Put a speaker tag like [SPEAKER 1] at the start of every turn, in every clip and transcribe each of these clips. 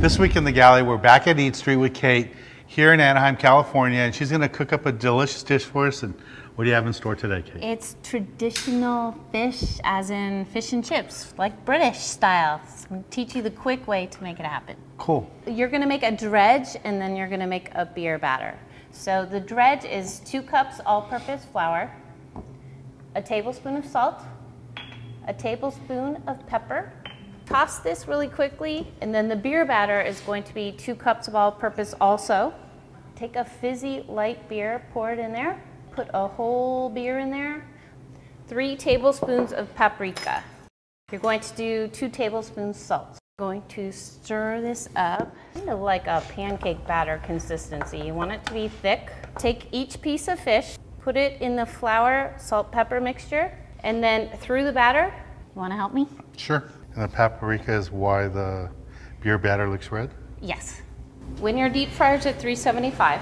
[SPEAKER 1] This week in the galley, we're back at Eat Street with Kate here in Anaheim, California, and she's going to cook up a delicious dish for us. And what do you have in store today, Kate?
[SPEAKER 2] It's traditional fish, as in fish and chips, like British style. Teach you the quick way to make it happen.
[SPEAKER 1] Cool.
[SPEAKER 2] You're gonna make a dredge and then you're gonna make a beer batter. So the dredge is two cups all-purpose flour, a tablespoon of salt, a tablespoon of pepper. Toss this really quickly, and then the beer batter is going to be two cups of all-purpose also. Take a fizzy light beer, pour it in there, put a whole beer in there, three tablespoons of paprika. You're going to do two tablespoons salt. Going to stir this up, kind of like a pancake batter consistency. You want it to be thick. Take each piece of fish, put it in the flour, salt, pepper mixture, and then through the batter. You want to help me?
[SPEAKER 1] Sure. And the paprika is why the beer batter looks red?
[SPEAKER 2] Yes. When your deep fryer's at 375,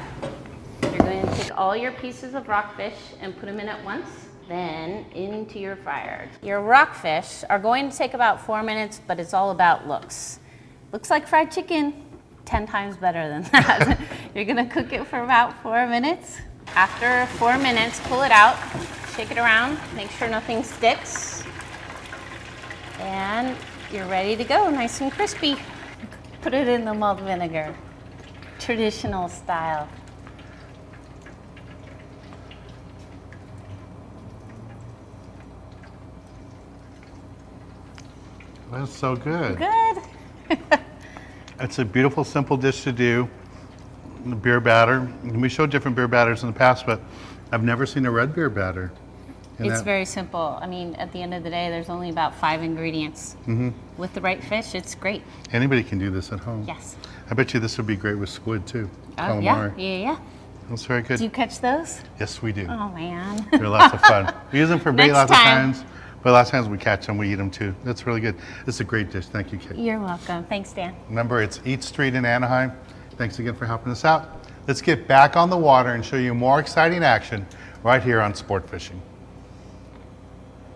[SPEAKER 2] you're going to take all your pieces of rockfish and put them in at once, then into your fryer. Your rockfish are going to take about four minutes, but it's all about looks. Looks like fried chicken, 10 times better than that. you're gonna cook it for about four minutes. After four minutes, pull it out, shake it around, make sure nothing sticks. And you're ready to go, nice and crispy. Put it in the malt vinegar, traditional style.
[SPEAKER 1] That's so good.
[SPEAKER 2] Good.
[SPEAKER 1] It's a beautiful, simple dish to do. The beer batter. We showed different beer batters in the past, but I've never seen a red beer batter. And
[SPEAKER 2] It's
[SPEAKER 1] that-
[SPEAKER 2] very simple. I mean, at the end of the day, there's only about five ingredients.
[SPEAKER 1] Mm-hmm.
[SPEAKER 2] With the right fish, it's great.
[SPEAKER 1] Anybody can do this at home.
[SPEAKER 2] Yes.
[SPEAKER 1] I bet you this would be great with squid too.
[SPEAKER 2] Oh, yeah, yeah, yeah.
[SPEAKER 1] That's very good.
[SPEAKER 2] Do you catch those?
[SPEAKER 1] yes, we do.
[SPEAKER 2] Oh, man.
[SPEAKER 1] They're lots of fun. We use them for bait lots
[SPEAKER 2] time.
[SPEAKER 1] of times, but lots of times we catch them, we eat them too. That's really good. It's a great dish. Thank you, Kate.
[SPEAKER 2] You're welcome. Thanks, Dan.
[SPEAKER 1] Remember, it's Eat Street in Anaheim. Thanks again for helping us out. Let's get back on the water and show you more exciting action right here on Sport Fishing.